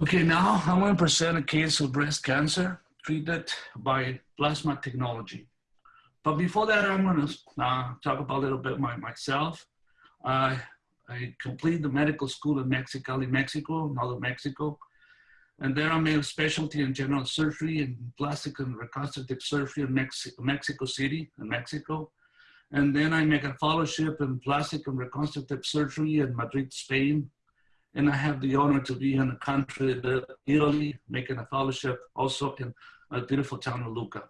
Okay, now I'm going to present a case of breast cancer treated by plasma technology. But before that, I'm going to uh, talk about a little bit my, myself. Uh, I completed the medical school in Mexicali, Mexico, Northern Mexico. And there I made a specialty in general surgery and plastic and reconstructive surgery in Mex Mexico City, in Mexico. And then I make a fellowship in plastic and reconstructive surgery in Madrid, Spain, and I have the honor to be in a country, Italy, making a fellowship also in a beautiful town of Lucca.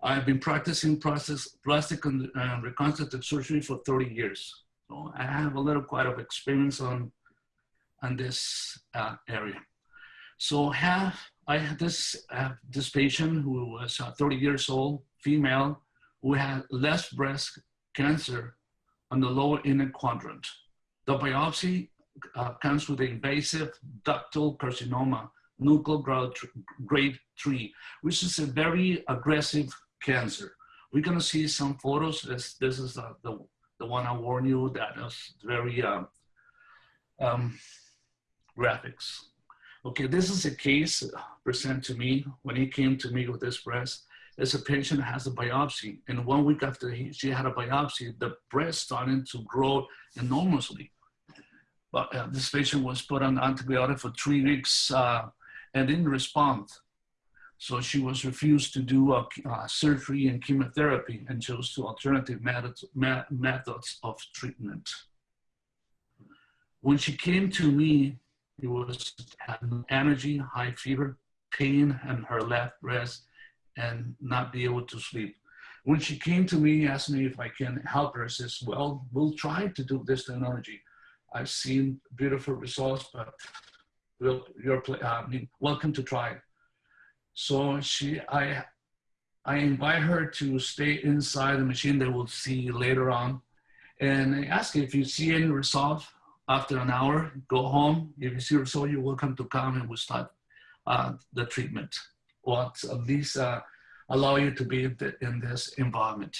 I've been practicing process, plastic and uh, reconstructive surgery for 30 years. So I have a little quite of experience on, on this uh, area. So have, I had this, uh, this patient who was uh, 30 years old, female, who had less breast cancer on the lower inner quadrant. The biopsy uh, comes with invasive ductal carcinoma, nuclear grade 3, which is a very aggressive cancer. We're to see some photos. This, this is uh, the, the one I warned you that is very uh, um, graphics. Okay, this is a case presented to me when he came to me with this breast. As a patient has a biopsy, and one week after he, she had a biopsy, the breast started to grow enormously. But uh, this patient was put on antibiotic for three weeks uh, and didn't respond. So she was refused to do uh, surgery and chemotherapy and chose to alternative methods, methods of treatment. When she came to me, it was energy, high fever, pain in her left breast, and not be able to sleep. When she came to me, asked me if I can help her, I says, well, we'll try to do this technology. I've seen beautiful results, but we'll, you're uh, welcome to try. So she, I, I invite her to stay inside the machine that we'll see later on. And I ask if you see any results after an hour, go home. If you see results, you're welcome to come and we'll start uh, the treatment or at least uh, allow you to be in, in this environment.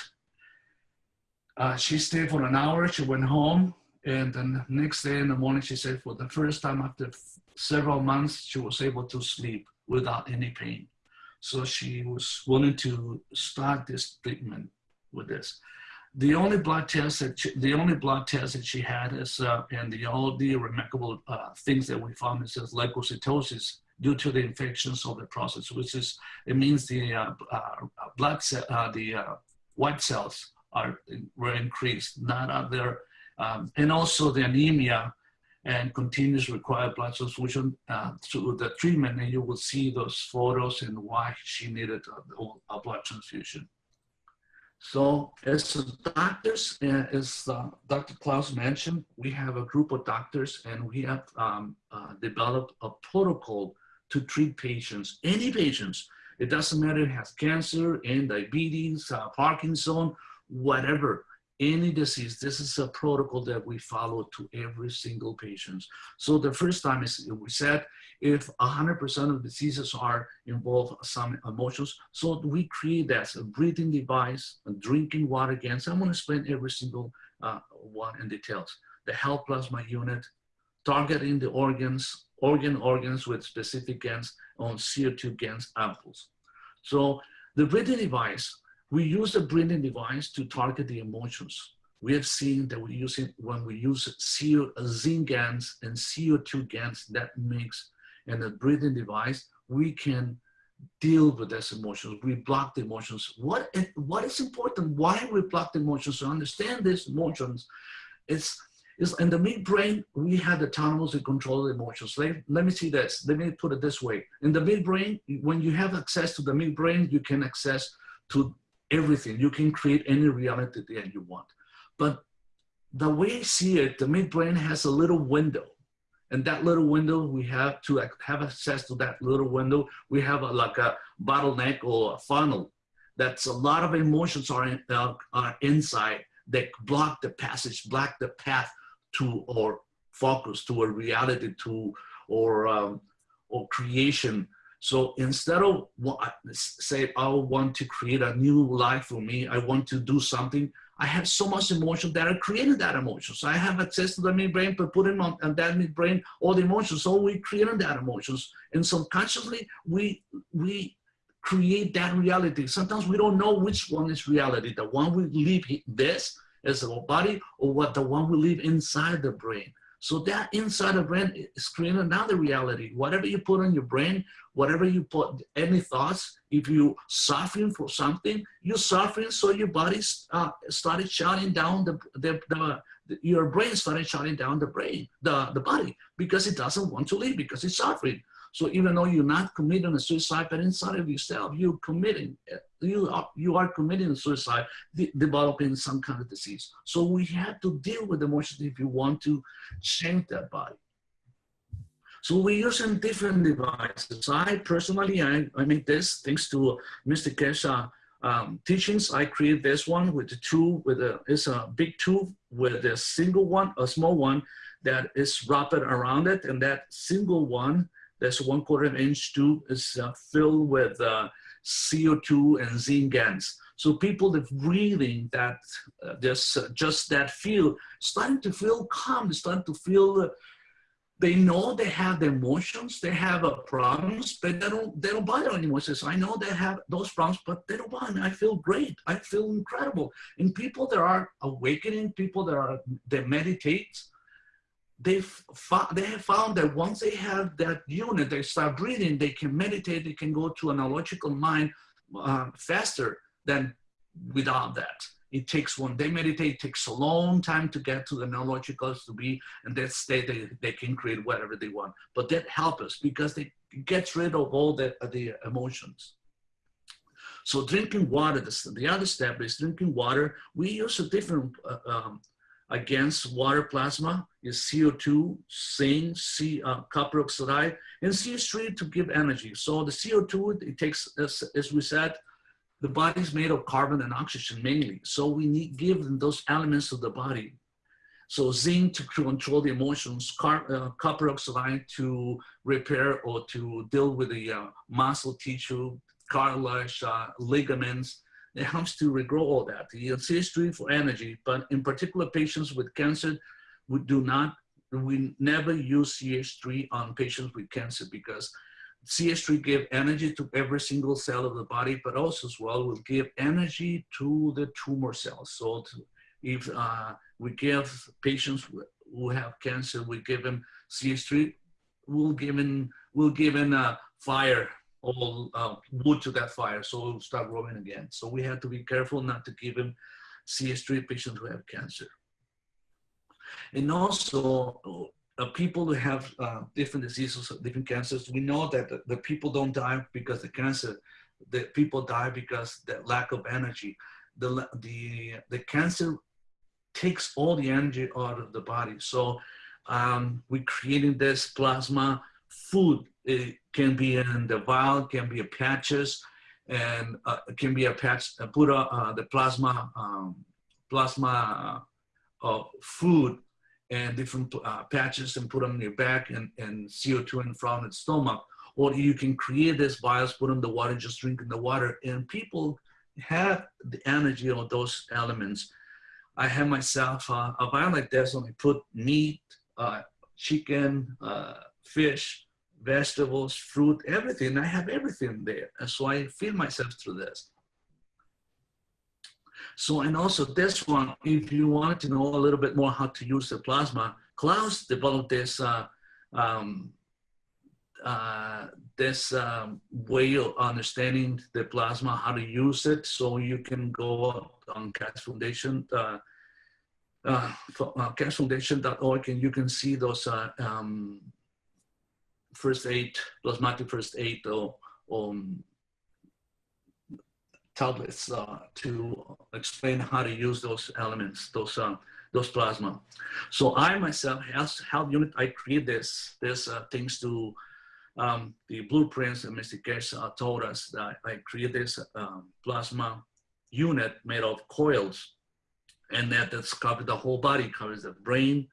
Uh, she stayed for an hour, she went home, and then the next day in the morning, she said for the first time after several months, she was able to sleep without any pain. So she was willing to start this treatment with this. The only blood test that she, the only blood test that she had is, uh, and the all the remarkable uh, things that we found is leukocytosis due to the infections of the process, which is it means the uh, uh blood cell, uh, the uh, white cells are were increased, not other, um, and also the anemia and continues required blood transfusion uh, through the treatment, and you will see those photos and why she needed a, a blood transfusion. So as doctors, uh, as uh, Dr. Klaus mentioned, we have a group of doctors and we have um, uh, developed a protocol to treat patients, any patients. It doesn't matter if it has cancer and diabetes, uh, Parkinson, whatever any disease, this is a protocol that we follow to every single patient. So the first time is we said if 100% of diseases are involve some emotions, so we create that a breathing device, a drinking water again. So I'm going to explain every single uh, one in details. The health plasma unit, targeting the organs, organ organs with specific GANs on CO2 GANs ampoules. So the breathing device we use the breathing device to target the emotions. We have seen that we use it when we use CO, uh, zinc GANs and CO2 GANs that mix and the breathing device, we can deal with those emotions. We block the emotions. What, what is important? Why we block the emotions? To understand these emotions, it's, is in the midbrain, we have the autonomous to control the emotions. Let, let me see this. Let me put it this way. In the midbrain, when you have access to the midbrain, you can access to everything. You can create any reality that you want. But the way I see it, the midbrain has a little window. And that little window, we have to have access to that little window. We have a, like a bottleneck or a funnel. That's a lot of emotions are, in, uh, are inside that block the passage, block the path to or focus to a reality to or um, or creation So instead of say, I want to create a new life for me, I want to do something, I have so much emotion that I created that emotion. So I have access to the midbrain, but put in on, on that midbrain all the emotions. So we created that emotions. And subconsciously, we, we create that reality. Sometimes we don't know which one is reality. The one we live this as our body or what the one we live inside the brain. So that inside the brain is creating another reality. Whatever you put on your brain, whatever you put, any thoughts, if you suffering for something, you're suffering, so your body uh, started shutting down the, the, the, the, your brain started shutting down the brain, the, the body, because it doesn't want to live, because it's suffering. So even though you're not committing a suicide, but inside of yourself, you're committing, you are, you are committing suicide, de developing some kind of disease. So we have to deal with emotions if you want to change that body. So we're using different devices. I personally, I, I made this thanks to Mr. Keshe um, teachings. I created this one with the two, with a, it's a big tube with a single one, a small one that is wrapped around it. And that single one this one quarter inch tube is uh, filled with uh, CO2 and zinc gas. So people that breathing that uh, just, uh, just that feel, starting to feel calm, starting to feel, uh, they know they have the emotions, they have uh, problems, but they don't, they don't bother anymore. Says, I know they have those problems, but they don't bother. I feel great. I feel incredible. And people that are awakening, people that are, that meditate, they've they have found that once they have that unit, they start breathing, they can meditate, they can go to an analogical mind uh, faster than without that. It takes one they meditate, it takes a long time to get to the neurologicals to be, and that state they, they can create whatever they want. But that helps us because they gets rid of all the, the emotions. So drinking water, the, the other step is drinking water. We use a different uh, um, against water plasma is CO2, zinc, C, uh, copper oxide, and CH3 to give energy. So the CO2, it takes, as, as we said, the body is made of carbon and oxygen mainly. So we need give them those elements of the body. So zinc to control the emotions, car, uh, copper oxide to repair or to deal with the uh, muscle tissue, cartilage, uh, ligaments, it helps to regrow all that. The CH3 for energy, but in particular patients with cancer, we do not, we never use CH3 on patients with cancer because CH3 give energy to every single cell of the body, but also as well will give energy to the tumor cells. So to, if uh, we give patients who have cancer, we give them CH3, we'll give them, we'll give them a fire all uh, wood to that fire, so it'll start growing again. So we have to be careful not to give him CH3 patients who have cancer. And also, uh, people who have uh, different diseases, different cancers, we know that the, the, people don't die because the cancer, the people die because the lack of energy. The, the, the cancer takes all the energy out of the body. So um, we're creating this plasma food it can be in the vial, can be a patches, and uh, can be a patch, uh, put uh, the plasma, um, plasma uh, food and different uh, patches and put them in your back and, and CO2 in of the stomach. Or you can create this vials, put in the water, just drink in the water. And people have the energy of those elements. I have myself uh, a vial like this, and I put meat, uh, chicken, uh, fish, vegetables, fruit, everything. I have everything there. So I feed myself through this. So, and also this one, if you wanted to know a little bit more how to use the plasma, Klaus developed this uh, um, uh, this um, way of understanding the plasma, how to use it. So you can go on Keshe Foundation, uh, uh, uh keshefoundation.org and you can see those uh, um, first aid, plasmatic first aid or, um, tablets uh, to explain how to use those elements, those uh, those plasma. So I myself, as health unit, I create this this uh, things to um, the blueprints that Mr. Uh, told us that I create this um, plasma unit made of coils and that that's covered the whole body, covers the brain,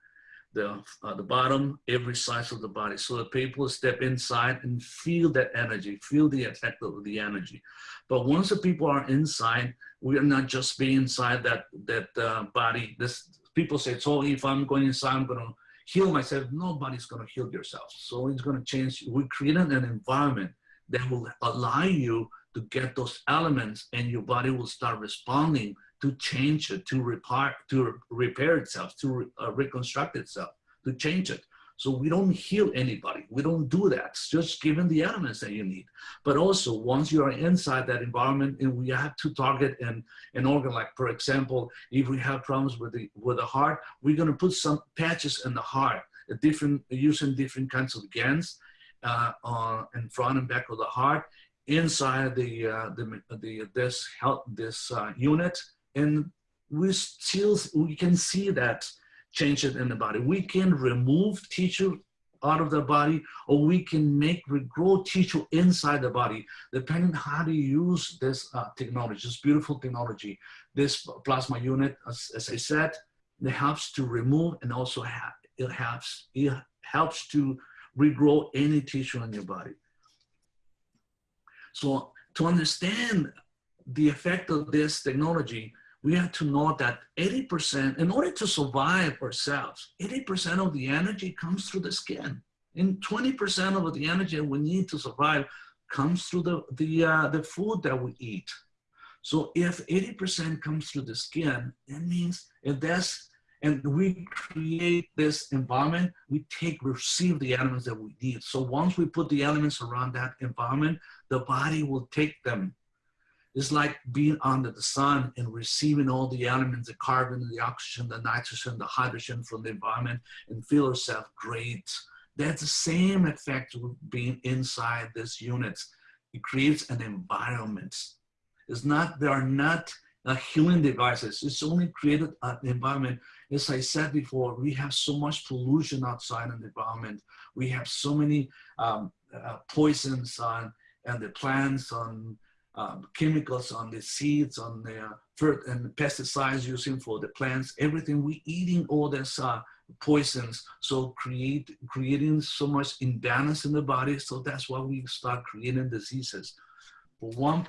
the, uh, the bottom, every size of the body. So the people step inside and feel that energy, feel the effect of the energy. But once the people are inside, we are not just being inside that, that uh, body. This People say, so if I'm going inside, I'm gonna heal myself. Nobody's gonna heal yourself. So it's gonna change. We created an environment that will allow you to get those elements and your body will start responding to change it, to repair, to repair itself, to uh, reconstruct itself, to change it. So we don't heal anybody. We don't do that. It's just given the elements that you need. But also once you are inside that environment and we have to target an, an organ, like for example, if we have problems with the, with the heart, we're gonna put some patches in the heart, different, using different kinds of gans uh, on, in front and back of the heart, inside the, uh, the, the, this, health, this uh, unit and we still we can see that change it in the body. We can remove tissue out of the body or we can make regrow tissue inside the body depending how to use this uh, technology, this beautiful technology. This plasma unit, as, as I said, it helps to remove and also it helps, it helps to regrow any tissue in your body. So to understand the effect of this technology, we have to know that 80%, in order to survive ourselves, 80% of the energy comes through the skin. And 20% of the energy we need to survive comes through the, the, uh, the food that we eat. So if 80% comes through the skin, that means if that's, and we create this environment, we take, receive the elements that we need. So once we put the elements around that environment, the body will take them it's like being under the sun and receiving all the elements, the carbon, the oxygen, the nitrogen, the hydrogen from the environment and feel yourself great. That's the same effect with being inside this unit. It creates an environment. It's not, there are not uh, healing devices. It's only created an environment. As I said before, we have so much pollution outside in the environment. We have so many um, uh, poisons on and the plants on um, chemicals on the seeds, on the uh, and pesticides using for the plants, everything we eating all this uh, poisons. So create creating so much imbalance in the body. So that's why we start creating diseases. For one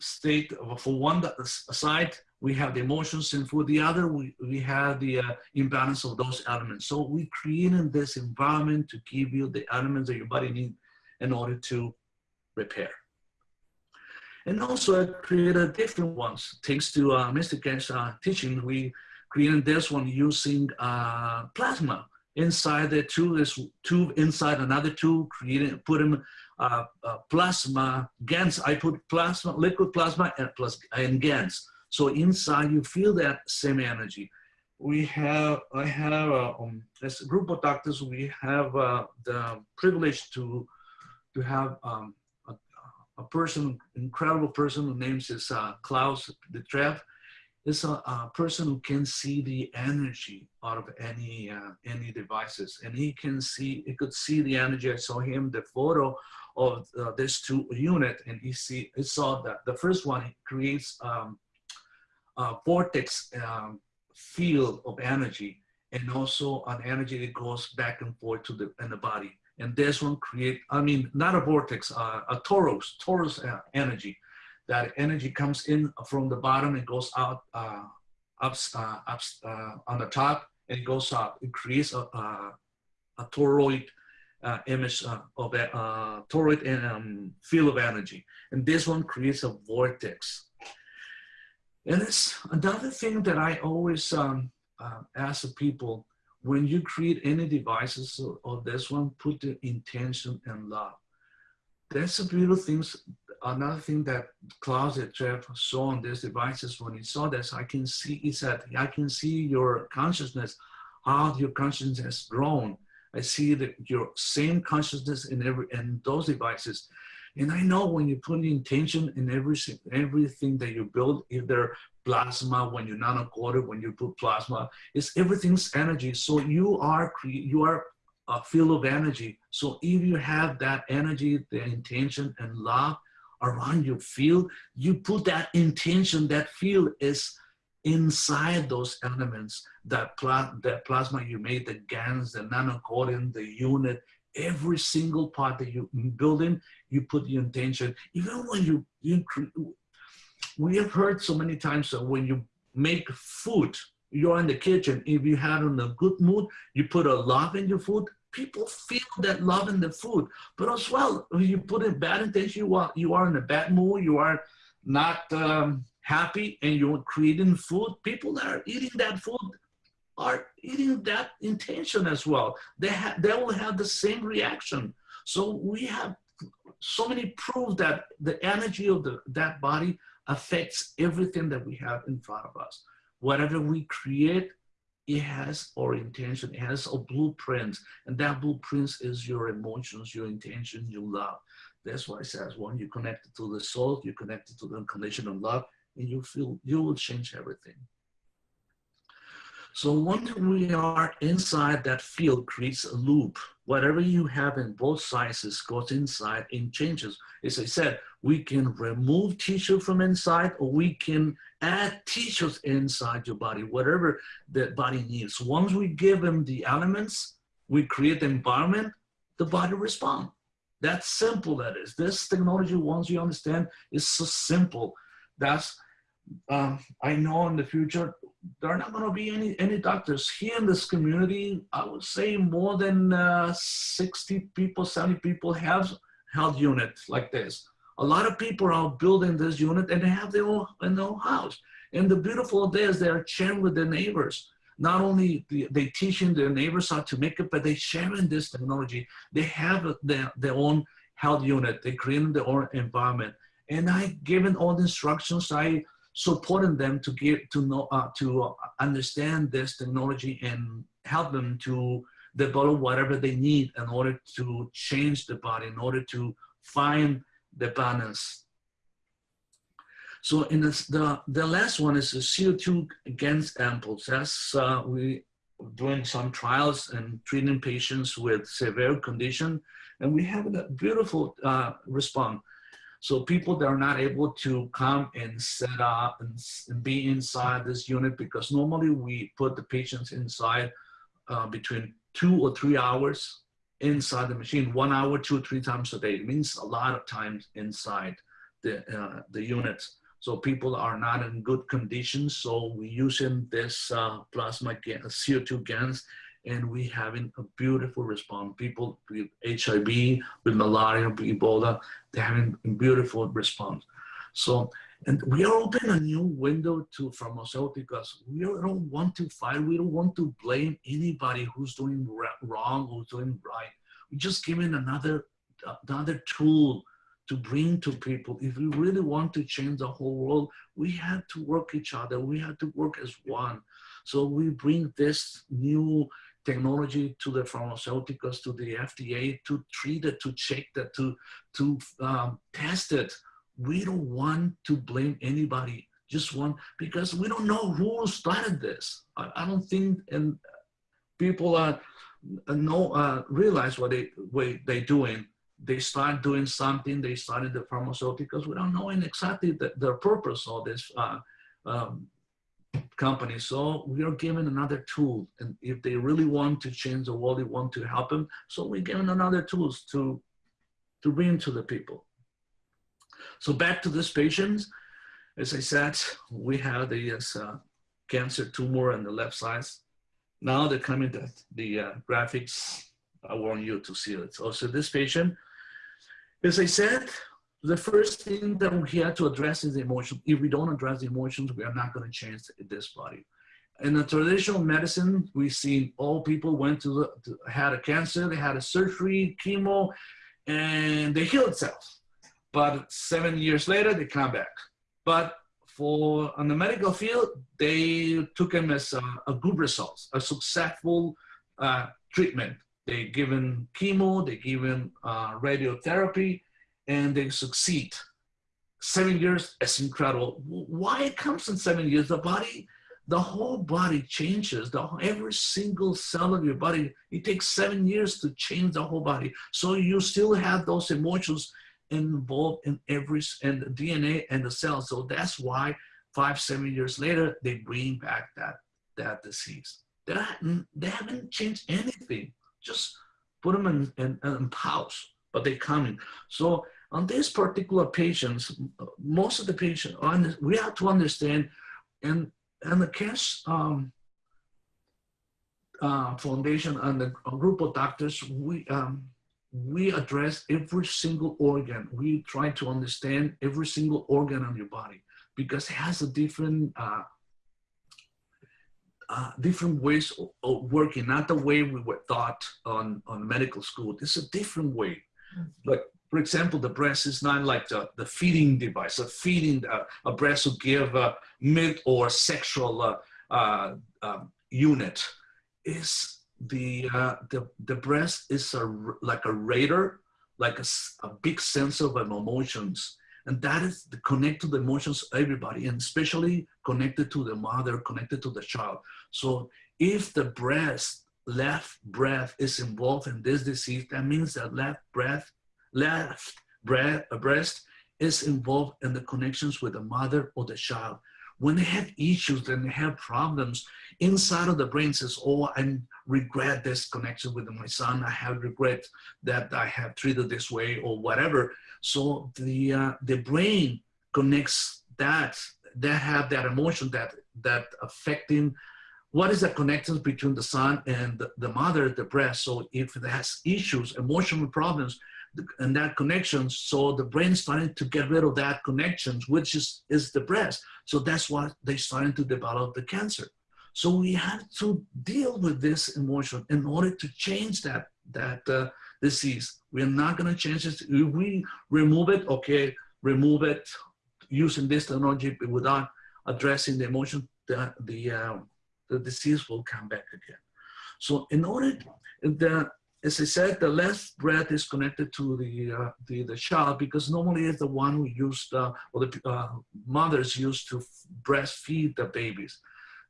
state, for one side, we have the emotions, and for the other, we, we have the uh, imbalance of those elements. So we creating this environment to give you the elements that your body need in order to repair. And also I created different ones. Thanks to uh, Mr. Ken's uh, teaching, we created this one using uh, plasma. Inside the tube is tube inside another tube, creating, put in uh, uh, plasma GANs. I put plasma, liquid plasma and plus and GANs. So inside you feel that same energy. We have, I have, uh, um, as a group of doctors, we have uh, the privilege to, to have um, a person, incredible person who names is uh, Klaus Detrev, is a, a, person who can see the energy out of any uh, any devices, and he can see he could see the energy. I saw him the photo of uh, this two unit, and he see he saw that the first one creates um, a vortex um, field of energy, and also an energy that goes back and forth to the in the body and this one create, I mean, not a vortex, uh, a torus, torus uh, energy. That energy comes in from the bottom and goes out uh, up, uh, up uh, on the top and it goes up. It creates a, a, a toroid uh, image of a toroid and, um, field of energy. And this one creates a vortex. And it's another thing that I always um, ask the people, when you create any devices or this one, put the intention and love. That's a beautiful thing. Another thing that Klaus Jeff saw on these devices when he saw this, I can see, he said, I can see your consciousness, how your consciousness has grown. I see that your same consciousness in every in those devices. And I know when you put intention in every everything that you build, either plasma, when you nanocoated, when you put plasma, it's everything's energy. So you are you are a field of energy. So if you have that energy, the intention and love around your field, you put that intention, that field is inside those elements, that, pla that plasma you made, the GANs, the nanocoating, the unit, every single part that you build in, you put your intention. Even when you, you we have heard so many times that when you make food, you're in the kitchen, if you have in a good mood, you put a love in your food, people feel that love in the food. But as well, you put in bad intention, you are, you are in a bad mood, you are not um, happy, and you're creating food, people that are eating that food are eating that intention as well. They, they will have the same reaction. So we have so many proof that the energy of the, that body affects everything that we have in front of us. Whatever we create, it has our intention, it has a blueprint, and that blueprint is your emotions, your intention, your love. That's why it says when you connect to the soul, you connect to the unconditional love, and you feel you will change everything. So once mm-hmm. we are inside that field creates a loop. Whatever you have in both sizes goes inside and changes. As I said, we can remove tissue from inside or we can add tissues inside your body, whatever the body needs. Once we give them the elements, we create the environment, the body responds. That's simple that is. This technology, once you understand, is so simple. That's, um, I know in the future, there are not going to be any, any doctors here in this community. I would say more than uh, 60 people, 70 people have health units like this. A lot of people are building this unit and they have their own, their own house. And the beautiful thing is they're sharing with their neighbors. Not only they teaching their neighbors how to make it, but they sharing this technology. They have their, their own health unit. They creating their own environment. And I given all the instructions. I supporting them to get to know uh, to understand this technology and help them to develop whatever they need in order to change the body, in order to find the balance. So in this, the the last one is the CO2 against ampoules. That's uh, we doing some trials and treating patients with severe condition, and we have a beautiful uh, response. So people that are not able to come and set up and, and be inside this unit because normally we put the patients inside uh, between two or three hours inside the machine, one hour, two, three times a day. It means a lot of times inside the, uh, the units. So people are not in good conditions. So we're using this uh, plasma CO2 GANs and we having a beautiful response. People with HIV, with malaria, with Ebola, they're having a beautiful response. So, and we are opening a new window to pharmaceuticals. We don't want to fight. We don't want to blame anybody who's doing wrong or doing right. We're just giving another, another tool to bring to people. If we really want to change the whole world, we have to work each other. We have to work as one. So we bring this new technology to the pharmaceuticals, to the FDA, to treat it, to check that, to, to um, test it. We don't want to blame anybody, just one, because we don't know who started this. I, I don't think and people are, know, uh, realize what they, what they're doing. They start doing something, they started the pharmaceuticals without knowing exactly the, the purpose of this uh, um, company. So we are given another tool. And if they really want to change the world, they want to help them. So we're given another tools to, to bring to the people. So back to this patient, as I said, we have the uh, cancer tumor on the left side. Now they're coming to the uh, graphics. I want you to see it. So, so this patient, as I said, the first thing that we have to address is the emotion. If we don't address the emotions, we are not going to change this body. In the traditional medicine, we see all people went to, the, to had a cancer, they had a surgery, chemo, and they healed themselves. But seven years later, they come back. But for on the medical field, they took them as a, a good results, a successful uh, treatment. They given chemo, they given uh, radiotherapy, and they succeed. Seven years is incredible. Why it comes in seven years? The body, the whole body changes. The every single cell of your body. It takes seven years to change the whole body. So you still have those emotions involved in every and the DNA and the cells. So that's why five, seven years later, they bring back that, that disease. They haven't, they haven't changed anything. Just put them in, in, in but they're coming. So on these particular patients, most of the patients, we have to understand, and, and the Keshe um, uh, Foundation and the group of doctors, we, um, we address every single organ. We try to understand every single organ on your body because it has a different uh, uh, different ways of, of, working, not the way we were taught on, on medical school. It's a different way. But for example, the breast is not like the, the feeding device, a feeding, uh, a breast to give a milk or sexual uh, uh, um, unit. Is the, uh, the, the breast is a, like a radar, like a, a big sensor of emotions and that is the connect to the emotions of everybody, and especially connected to the mother, connected to the child. So if the breast, left breath is involved in this disease, that means that left breath, left breast is involved in the connections with the mother or the child. When they have issues and they have problems, inside of the brain says, oh, I regret this connection with my son. I have regret that I have treated this way or whatever. So the, uh, the brain connects that, that have that emotion that, that affecting what is the connection between the son and the, the mother, the breast. So if it has issues, emotional problems, and that connection, so the brain is starting to get rid of that connections, which is, is the breast. So that's why they're starting to develop the cancer. So we have to deal with this emotion in order to change that, that uh, disease. We're not gonna change it. If we remove it, okay, remove it using this technology without addressing the emotion, the, the, uh, the disease will come back again. So in order, the, as I said, the left breath is connected to the, uh, the, the child because normally it's the one who used, uh, or the uh, mothers used to breastfeed the babies.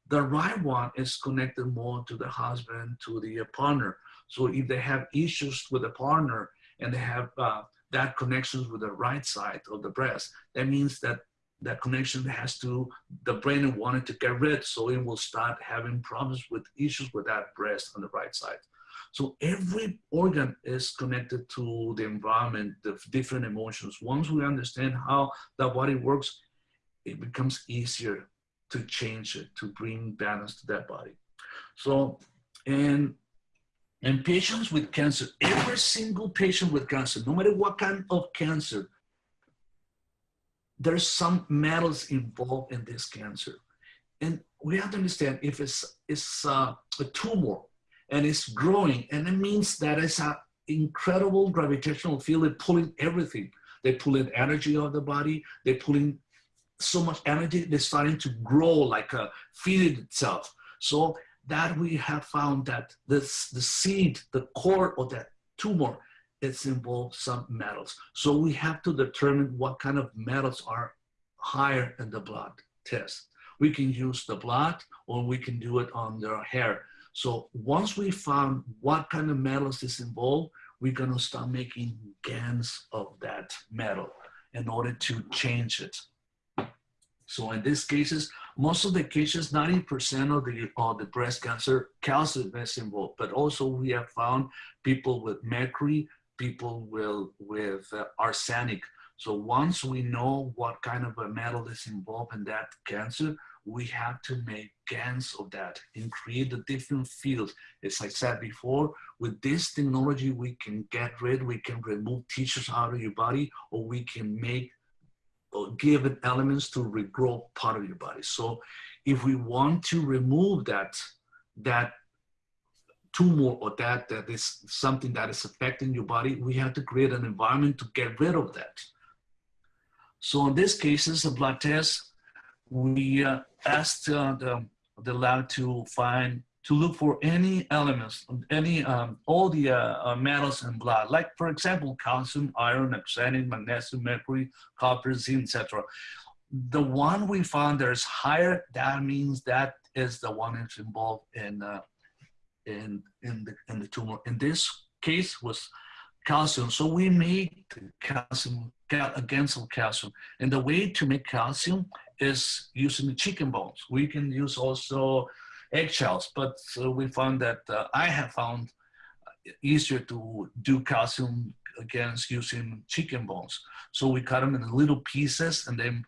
The right one is connected more to the husband, to the partner. So if they have issues with the partner and they have uh, that connections with the right side of the breast, that means that that connection has to, the brain wanted to get rid, so it will start having problems with issues with that breast on the right side. So every organ is connected to the environment, the different emotions. Once we understand how the body works, it becomes easier to change it, to bring balance to that body. So, and and patients with cancer, every single patient with cancer, no matter what kind of cancer, there's some metals involved in this cancer. And we have to understand if it's, it's uh, a tumor and it's growing, and it means that it's an incredible gravitational field They're pulling everything. They're pulling energy of the body, they're pulling so much energy, they're starting to grow like a feed itself. So that we have found that this, the seed, the core of that tumor, it's involved some metals. So we have to determine what kind of metals are higher in the blood test. We can use the blood or we can do it on their hair. So once we found what kind of metals is involved, we're gonna start making GANs of that metal in order to change it. So in these cases, most of the cases, 90% of the, of the breast cancer, calcium is involved, but also we have found people with mercury, people with, with uh, arsenic. So once we know what kind of a metal is involved in that cancer, we have to make GANs of that and create the different fields. As I said before, with this technology, we can get rid, we can remove tissues out of your body, or we can make or give it elements to regrow part of your body. So if we want to remove that, that tumor or that, that is something that is affecting your body, we have to create an environment to get rid of that. So in this case, it's a blood test. We uh, asked uh, the, the lab to find to look for any elements, any, um, all the uh, uh, metals in blood, like for example, calcium, iron, oxygen, magnesium, mercury, copper, zinc, etc. The one we found that is higher, that means that is the one that's involved in, uh, in, in, the, in the tumor. In this case was calcium. So we made calcium against calcium. And the way to make calcium is using the chicken bones. We can use also eggshells, but uh, we found that uh, I have found easier to do calcium against using chicken bones. So we cut them in little pieces and then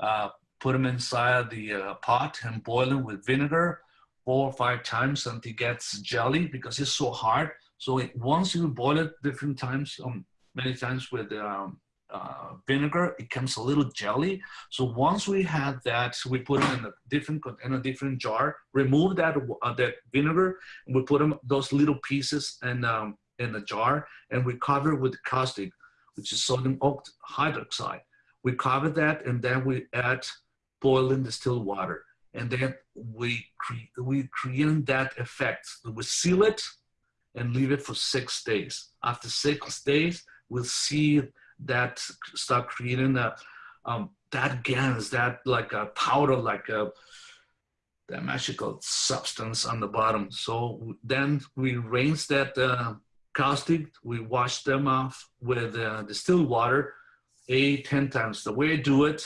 uh, put them inside the uh, pot and boil them with vinegar four or five times until it gets jelly because it's so hard. So it, once you boil it different times, um, many times with um, uh, vinegar, it comes a little jelly. So once we had that, we put it in a different in a different jar. Remove that uh, that vinegar, and we put them those little pieces in um, in a jar, and we cover with caustic, which is sodium hydroxide. We cover that, and then we add boiling distilled water, and then we we create that effect. We seal it and leave it for six days. After six days, we'll see that start creating a, um, that GANs, that like a powder, like a that magical substance on the bottom. So then we rinse that uh, caustic, we wash them off with uh, distilled water eight, 10 times. The way I do it,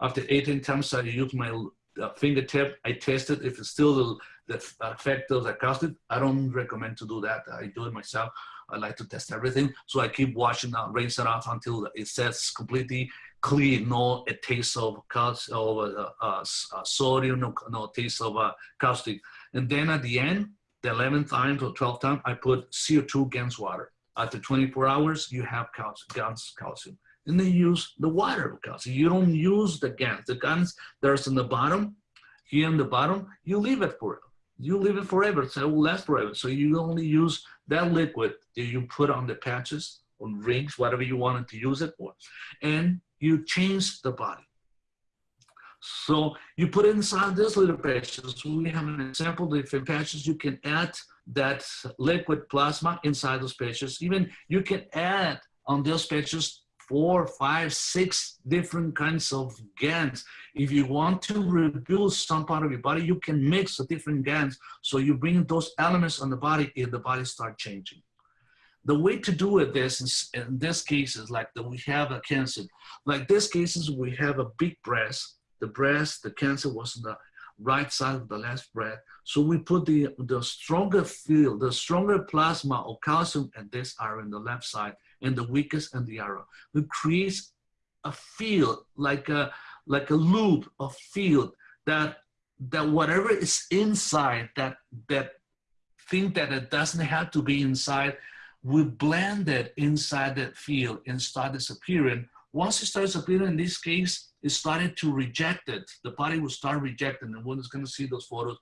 after eight, 10 times, I use my uh, fingertip, I test it. If it's still the, the effect of the caustic, I don't recommend to do that. I do it myself. I like to test everything. So I keep washing rinse it off until it says completely clean, no a taste of, of uh, uh, uh, sodium, no, no taste of uh, caustic. And then at the end, the 11th time or 12th time, I put CO2 against water. After 24 hours, you have calcium, calcium. And then use the water calcium. You don't use the GANs. The GANs that's in the bottom, here in the bottom, you leave it for you leave it forever, so it will last forever. So you only use that liquid that you put on the patches, on rings, whatever you wanted to use it for, and you change the body. So you put inside this little patches. We have an example, different patches, you can add that liquid plasma inside those patches. Even you can add on those patches four, five, six different kinds of GANs. If you want to rebuild some part of your body, you can mix the different GANs. So you bring those elements on the body and the body start changing. The way to do it this is, in this case is like that we have a cancer. Like this cases, we have a big breast. The breast, the cancer was on the right side of the left breast. So we put the, the stronger field, the stronger plasma of calcium and this are in the left side and the weakest and the arrow. It creates a field, like a, like a loop of field that, that whatever is inside, that, that thing that it doesn't have to be inside, we blend it inside that field and start disappearing. Once it starts appearing, in this case, it started to reject it. The body will start rejecting, and one is going to see those photos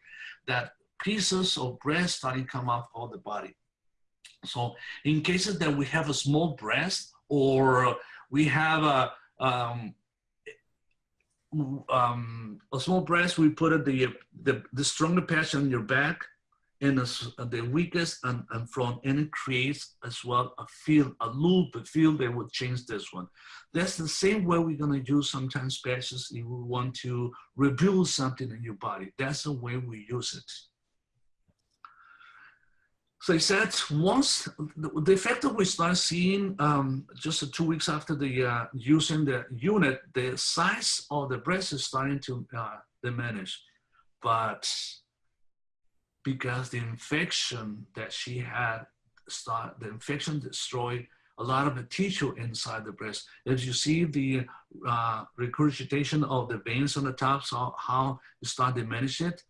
that pieces of breast starting come off of the body. So in cases that we have a small breast or we have a, um, um, a small breast, we put the, the, the stronger patch on your back and the weakest and, and front, and it creates as well a field, a loop, a field that would change this one. That's the same way we're gonna use sometimes patches if we want to rebuild something in your body. That's the way we use it. So I said once the effect that we start seeing um, just two weeks after the uh, using the unit, the size of the breast is starting to uh, diminish, but because the infection that she had start the infection destroyed a lot of the tissue inside the breast. As you see the uh, regurgitation of the veins on the top, so how you start diminish it.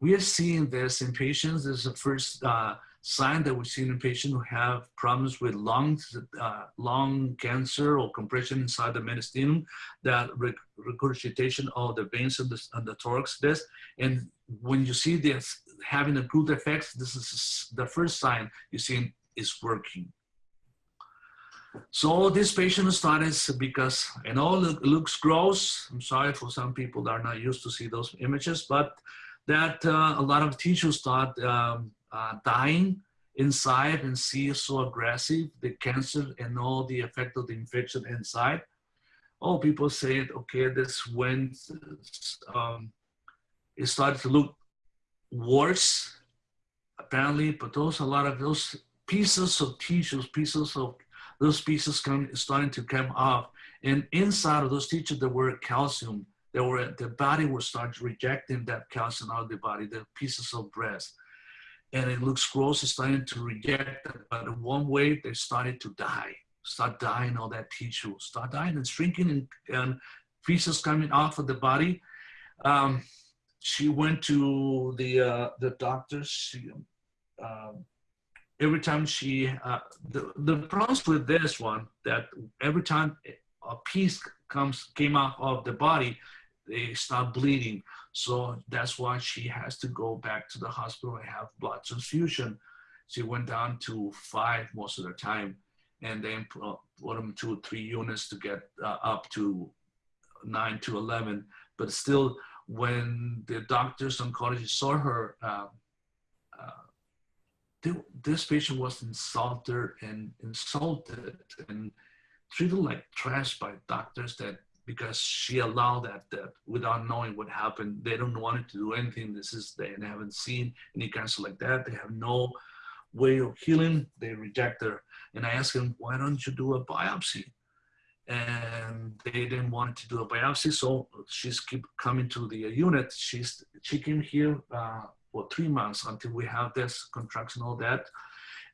We are seeing this in patients. This is the first uh, sign that we've seen in patients who have problems with lungs, uh, lung cancer or compression inside the mediastinum, that regurgitation of the veins and the, and the thorax disc. And when you see this having a good effect, this is the first sign you see is working. So this patient started because I know it looks gross. I'm sorry for some people that are not used to see those images, but that uh, a lot of tissues start um, uh, dying inside and see so aggressive, the cancer and all the effect of the infection inside. Oh, people said, okay, this went, um, it started to look worse, apparently, but those, a lot of those pieces of tissues, pieces of, those pieces come, starting to come off. And inside of those tissues, there were calcium they were the body will start rejecting that calcium out of the body, the pieces of breast. And it looks gross, it's starting to reject. But in one way, they started to die, start dying all that tissue, start dying and shrinking and, and pieces coming off of the body. Um, she went to the uh, the doctors. She, um, every time she uh, the the problem with this one that every time a piece comes came out of the body, they stop bleeding. So that's why she has to go back to the hospital and have blood transfusion. She went down to five most of the time, and then put, them to three units to get uh, up to nine to eleven. But still, when the doctors oncologists saw her, uh, uh, this patient was insulted and insulted and treated like trash by doctors that because she allowed that, that without knowing what happened. They don't want to do anything. This is, they haven't seen any cancer like that. They have no way of healing. They reject her. And I asked them, why don't you do a biopsy? And they didn't want to do a biopsy. So she's keep coming to the unit. She's, she came here uh, for three months until we have this contraction, all that.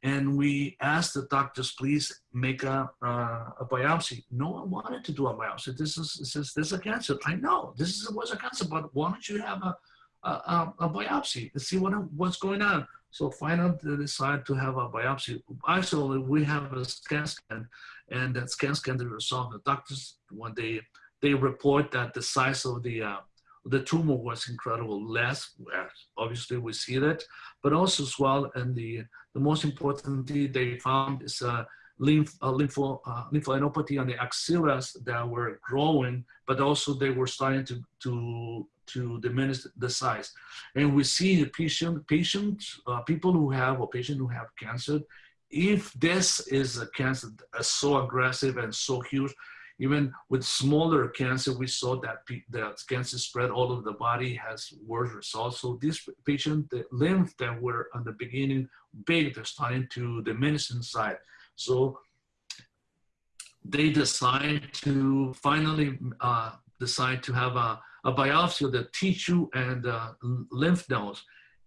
And we asked the doctors, please make a, uh, a biopsy. No one wanted to do a biopsy. This is, this is, this is a cancer. I know this is, was a cancer, but why don't you have a, a, a biopsy to see what, what's going on? So finally they decided to have a biopsy. Actually, we have a scan scan and that scan scan the result. The doctors, when they, they report that the size of the, uh, the tumor was incredible. Less obviously we see that but also as well and the the most important thing they found is a lymph a lympho, uh, lymphadenopathy on the axillaries that were growing but also they were starting to to to diminish the size. And we see the patient patients uh, people who have or patient who have cancer if this is a cancer so aggressive and so huge even with smaller cancer, we saw that that cancer spread all over the body has worse results. So this patient, the lymph that were on the beginning big, they're starting to diminish inside. So they decide to finally uh, decide to have a, a biopsy of the tissue and uh, lymph nodes.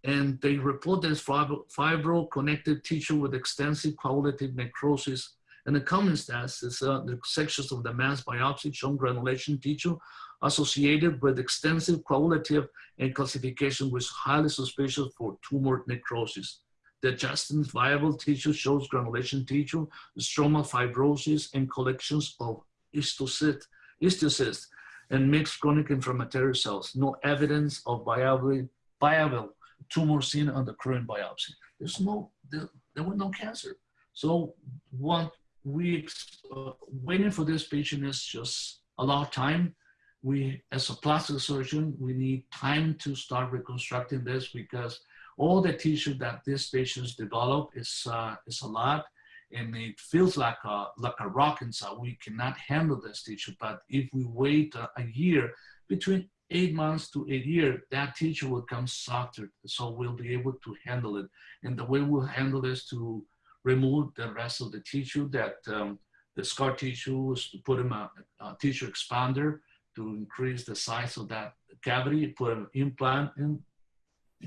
And they report this fibro, fibro connected tissue with extensive coagulative necrosis and the common stats is uh, the sections of the mass biopsy shown granulation tissue associated with extensive coagulative and calcification was highly suspicious for tumor necrosis. The adjacent viable tissue shows granulation tissue, stromal fibrosis, and collections of histiocytes and mixed chronic inflammatory cells. No evidence of viable, viable tumor seen on the current biopsy. There's no, there, there was no cancer. So what weeks uh, waiting for this patient is just a lot of time. We, as a plastic surgeon, we need time to start reconstructing this because all the tissue that these patients develop is, uh, is a lot and it feels like a, like a rock inside. We cannot handle this tissue, but if we wait a, a year, between eight months to eight years, that tissue will come softer. So we'll be able to handle it. And the way we'll handle this to remove the rest of the tissue that um, the scar tissue was to put in a, a, tissue expander to increase the size of that cavity, put an implant and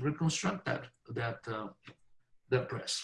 reconstruct that, that, uh, that breast.